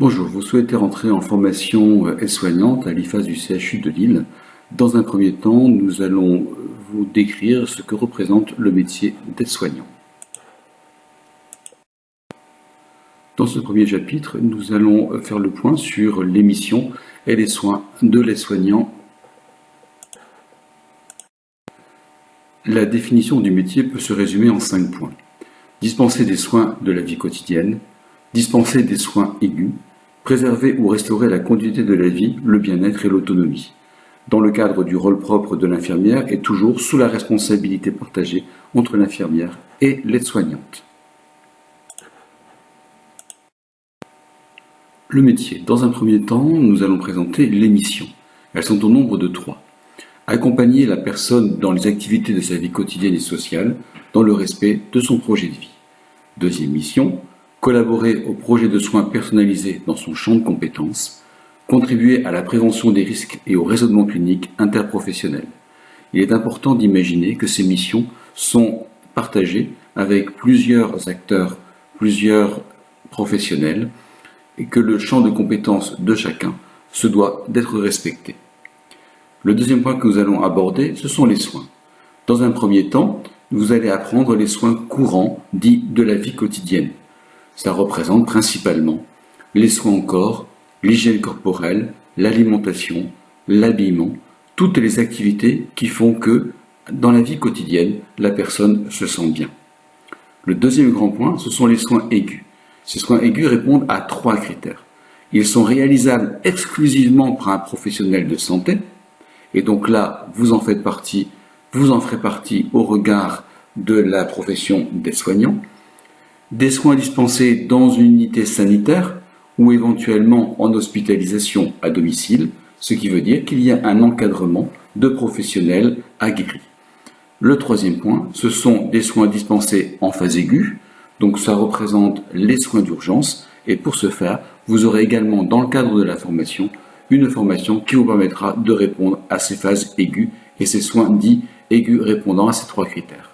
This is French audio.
Bonjour, vous souhaitez rentrer en formation euh, aide-soignante à l'IFAS du CHU de Lille. Dans un premier temps, nous allons vous décrire ce que représente le métier d'aide-soignant. Dans ce premier chapitre, nous allons faire le point sur les missions et les soins de l'aide-soignant. La définition du métier peut se résumer en cinq points. Dispenser des soins de la vie quotidienne, dispenser des soins aigus, préserver ou restaurer la continuité de la vie, le bien-être et l'autonomie, dans le cadre du rôle propre de l'infirmière et toujours sous la responsabilité partagée entre l'infirmière et l'aide-soignante. Le métier. Dans un premier temps, nous allons présenter les missions. Elles sont au nombre de trois. Accompagner la personne dans les activités de sa vie quotidienne et sociale, dans le respect de son projet de vie. Deuxième mission, collaborer au projet de soins personnalisés dans son champ de compétences, contribuer à la prévention des risques et au raisonnement clinique interprofessionnel. Il est important d'imaginer que ces missions sont partagées avec plusieurs acteurs, plusieurs professionnels, et que le champ de compétences de chacun se doit d'être respecté. Le deuxième point que nous allons aborder, ce sont les soins. Dans un premier temps, vous allez apprendre les soins courants dits de la vie quotidienne, ça représente principalement les soins au corps, l'hygiène corporelle, l'alimentation, l'habillement, toutes les activités qui font que, dans la vie quotidienne, la personne se sent bien. Le deuxième grand point, ce sont les soins aigus. Ces soins aigus répondent à trois critères. Ils sont réalisables exclusivement par un professionnel de santé, et donc là, vous en faites partie, vous en ferez partie au regard de la profession des soignants des soins dispensés dans une unité sanitaire ou éventuellement en hospitalisation à domicile, ce qui veut dire qu'il y a un encadrement de professionnels aguerris. Le troisième point, ce sont des soins dispensés en phase aiguë, donc ça représente les soins d'urgence, et pour ce faire, vous aurez également dans le cadre de la formation, une formation qui vous permettra de répondre à ces phases aiguës et ces soins dits aigus répondant à ces trois critères.